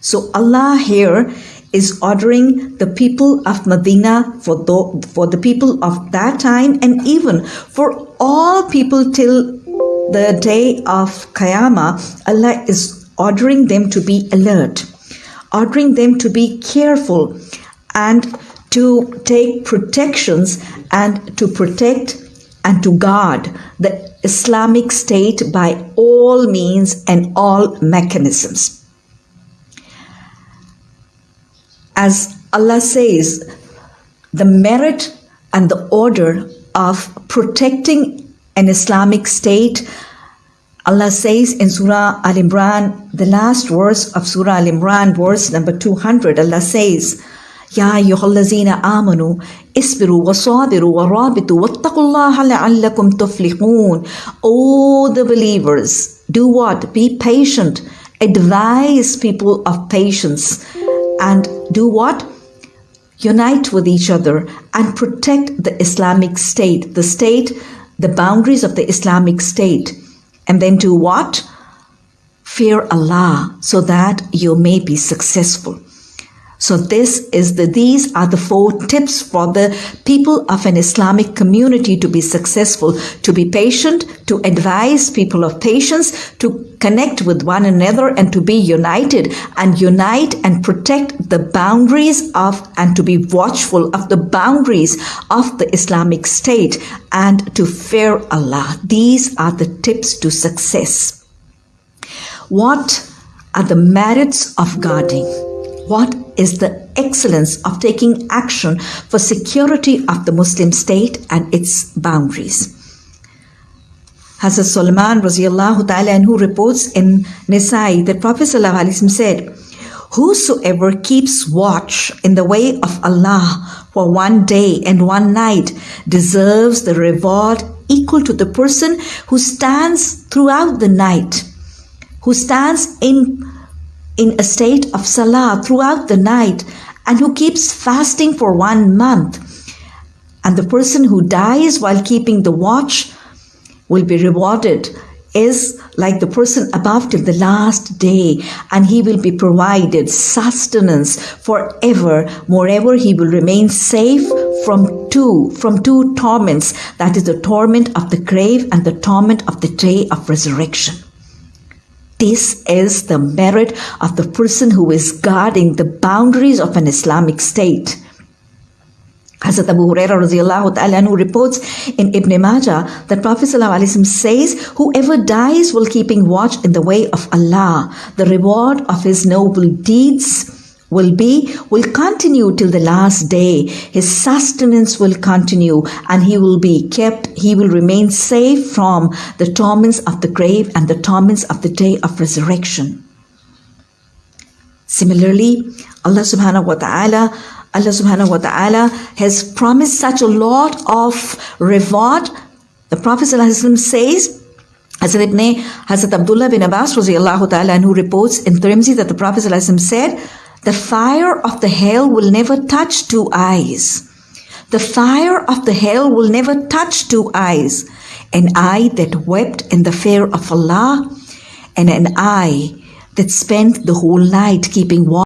So Allah here is ordering the people of Medina for the, for the people of that time and even for all people till the day of Qiyamah, Allah is ordering them to be alert, ordering them to be careful and to take protections and to protect and to guard the Islamic State by all means and all mechanisms. As Allah says, the merit and the order of protecting an Islamic state, Allah says in Surah Al Imran, the last verse of Surah Al Imran, verse number 200, Allah says, يا أيها الذين آمنوا اصبروا وصابروا ورابطوا واتقوا الله لعلكم تفلحون All the believers, do what? Be patient. Advise people of patience and do what? Unite with each other and protect the Islamic State, the state, the boundaries of the Islamic State. And then do what? Fear Allah so that you may be successful. So this is the these are the four tips for the people of an Islamic community to be successful, to be patient, to advise people of patience, to connect with one another and to be united and unite and protect the boundaries of and to be watchful of the boundaries of the Islamic State and to fear Allah. These are the tips to success. What are the merits of guarding? What is the excellence of taking action for security of the Muslim state and its boundaries? Hazrat Sulaiman ta'ala who reports in Nisai that Prophet said, Whosoever keeps watch in the way of Allah for one day and one night deserves the reward equal to the person who stands throughout the night, who stands in in a state of salah throughout the night and who keeps fasting for one month. And the person who dies while keeping the watch will be rewarded is like the person above till the last day, and he will be provided sustenance forever. Moreover, he will remain safe from two, from two torments, that is the torment of the grave and the torment of the day of resurrection. This is the merit of the person who is guarding the boundaries of an Islamic state. Hazrat Abu Hurairah reports in Ibn Majah that Prophet says, Whoever dies while keeping watch in the way of Allah, the reward of his noble deeds will be, will continue till the last day. His sustenance will continue and he will be kept, he will remain safe from the torments of the grave and the torments of the day of resurrection. Similarly, Allah subhanahu wa ta'ala Allah subhanahu wa ta'ala has promised such a lot of reward. The Prophet says, Hazrat Ibn Hazrat Abdullah bin Abbas who reports in Tirmidhi that the Prophet said, the fire of the hell will never touch two eyes. The fire of the hell will never touch two eyes. An eye that wept in the fear of Allah and an eye that spent the whole night keeping watch